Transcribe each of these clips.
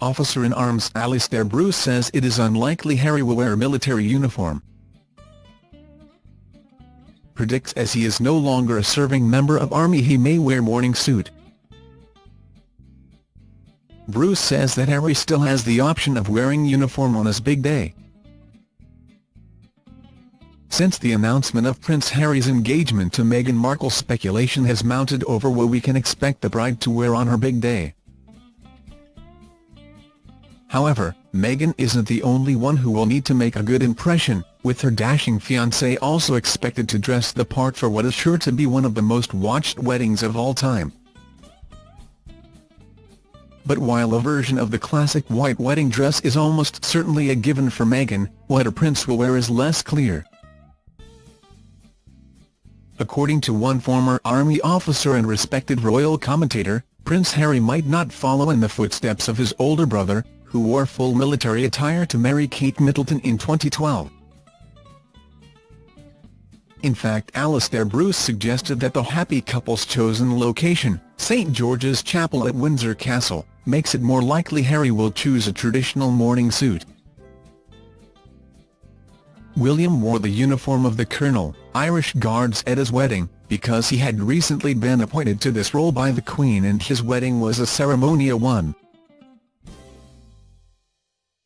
officer in arms Alastair Bruce says it is unlikely Harry will wear military uniform. Predicts as he is no longer a serving member of Army he may wear morning suit. Bruce says that Harry still has the option of wearing uniform on his big day. Since the announcement of Prince Harry's engagement to Meghan Markle speculation has mounted over what we can expect the bride to wear on her big day. However, Meghan isn't the only one who will need to make a good impression, with her dashing fiancé also expected to dress the part for what is sure to be one of the most watched weddings of all time. But while a version of the classic white wedding dress is almost certainly a given for Meghan, what a prince will wear is less clear. According to one former army officer and respected royal commentator, Prince Harry might not follow in the footsteps of his older brother, who wore full military attire to marry Kate Middleton in 2012. In fact Alastair Bruce suggested that the happy couple's chosen location, St George's Chapel at Windsor Castle, makes it more likely Harry will choose a traditional morning suit. William wore the uniform of the Colonel, Irish Guards at his wedding, because he had recently been appointed to this role by the Queen and his wedding was a ceremonial one.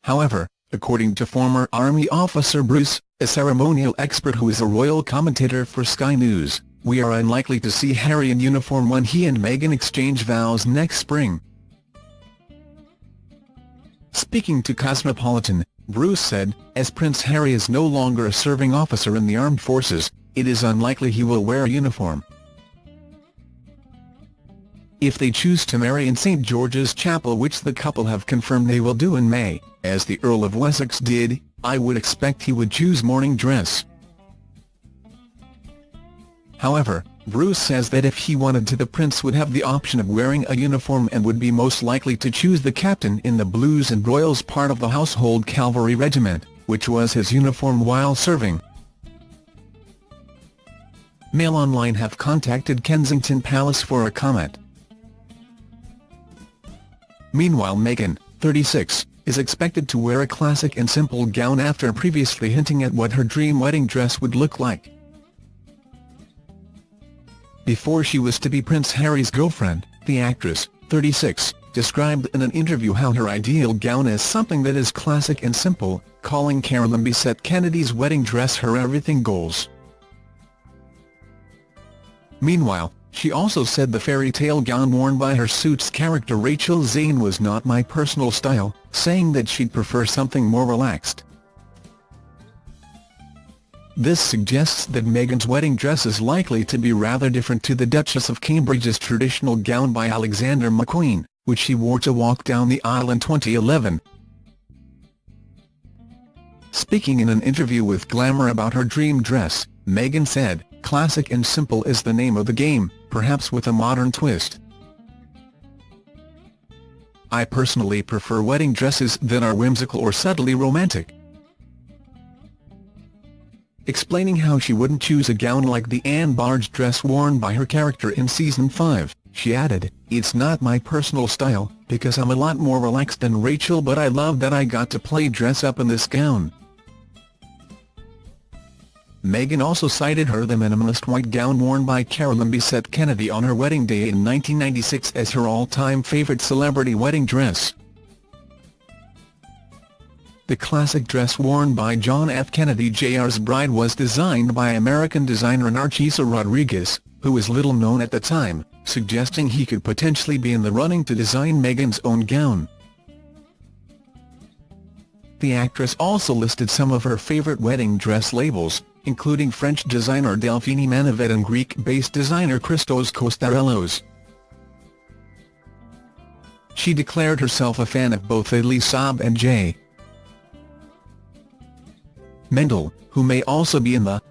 However, according to former Army officer Bruce, a ceremonial expert who is a royal commentator for Sky News, we are unlikely to see Harry in uniform when he and Meghan exchange vows next spring. Speaking to Cosmopolitan, Bruce said, as Prince Harry is no longer a serving officer in the armed forces, it is unlikely he will wear a uniform. If they choose to marry in St George's Chapel which the couple have confirmed they will do in May, as the Earl of Wessex did, I would expect he would choose morning dress. However, Bruce says that if he wanted to the prince would have the option of wearing a uniform and would be most likely to choose the captain in the Blues and Royals part of the Household Cavalry Regiment, which was his uniform while serving. Mail Online have contacted Kensington Palace for a comment. Meanwhile Meghan, 36, is expected to wear a classic and simple gown after previously hinting at what her dream wedding dress would look like before she was to be Prince Harry's girlfriend, the actress, 36, described in an interview how her ideal gown is something that is classic and simple, calling Carolyn Bessette Kennedy's wedding dress her everything goals. Meanwhile, she also said the fairy tale gown worn by her Suits character Rachel Zane was not my personal style, saying that she'd prefer something more relaxed. This suggests that Meghan's wedding dress is likely to be rather different to the Duchess of Cambridge's traditional gown by Alexander McQueen, which she wore to walk down the aisle in 2011. Speaking in an interview with Glamour about her dream dress, Meghan said, Classic and simple is the name of the game, perhaps with a modern twist. I personally prefer wedding dresses that are whimsical or subtly romantic explaining how she wouldn't choose a gown like the Anne Barge dress worn by her character in Season 5. She added, It's not my personal style, because I'm a lot more relaxed than Rachel but I love that I got to play dress up in this gown. Meghan also cited her the minimalist white gown worn by Carolyn Bessette Kennedy on her wedding day in 1996 as her all-time favourite celebrity wedding dress. The classic dress worn by John F. Kennedy Jr.'s bride was designed by American designer Narciso Rodriguez, who was little known at the time, suggesting he could potentially be in the running to design Meghan's own gown. The actress also listed some of her favourite wedding dress labels, including French designer Delphine Manivet and Greek-based designer Christos Kostarellos. She declared herself a fan of both Elie Saab and J. Mendel, who may also be in the